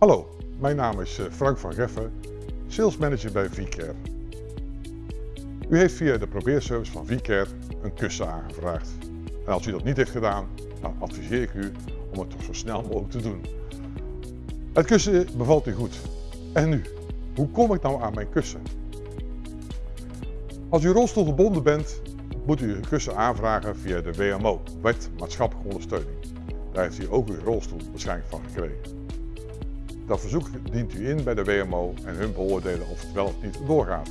Hallo, mijn naam is eh, Frank van Geffen, Sales Manager bij VCare. U heeft via de probeerservice van VCare een kussen aangevraagd. En als u dat niet heeft gedaan, dan adviseer ik u om het toch zo snel mogelijk te doen. Het kussen bevalt u goed. En nu, hoe kom ik nou aan mijn kussen? Als u rolstoelgebonden bent, moet u uw kussen aanvragen via de WMO, Wet Maatschappelijke Ondersteuning. Daar heeft u ook uw rolstoel waarschijnlijk van gekregen. Dat verzoek dient u in bij de WMO en hun beoordelen of het wel of niet doorgaat.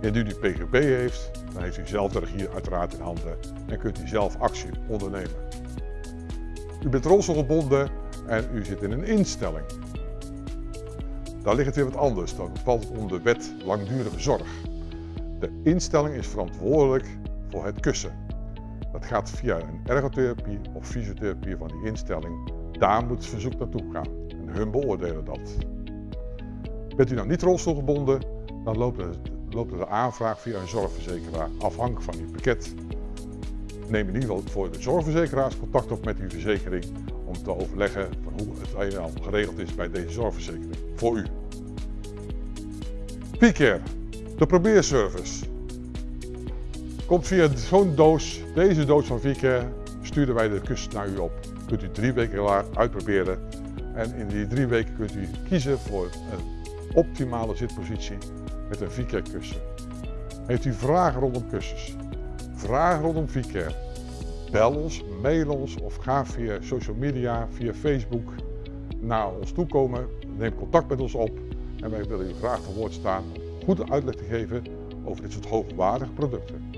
Indien u PGB heeft, dan heeft u zelf de regie uiteraard in handen en kunt u zelf actie ondernemen. U bent rolstoelgebonden en u zit in een instelling. Daar ligt het weer wat anders, dan valt het onder de wet langdurige zorg. De instelling is verantwoordelijk voor het kussen. Dat gaat via een ergotherapie of fysiotherapie van die instelling. Daar moet het verzoek naartoe gaan hun beoordelen dat. Bent u nou niet rolstoelgebonden, dan loopt de, aanvraag via een zorgverzekeraar afhankelijk van uw pakket. Neem in ieder geval voor de zorgverzekeraars contact op met uw verzekering om te overleggen van hoe het al geregeld is bij deze zorgverzekering voor u. P-Care de probeerservice komt via zo'n doos, deze doos van Vcare, sturen wij de kussen naar u op. Kunt u drie weken uitproberen en in die drie weken kunt u kiezen voor een optimale zitpositie met een Vcare kussen. Heeft u vragen rondom kussens? Vragen rondom Vcare? Bel ons, mail ons of ga via social media, via Facebook naar ons toe komen. Neem contact met ons op en wij willen u graag te woord staan goede uitleg te geven over dit soort hoogwaardige producten.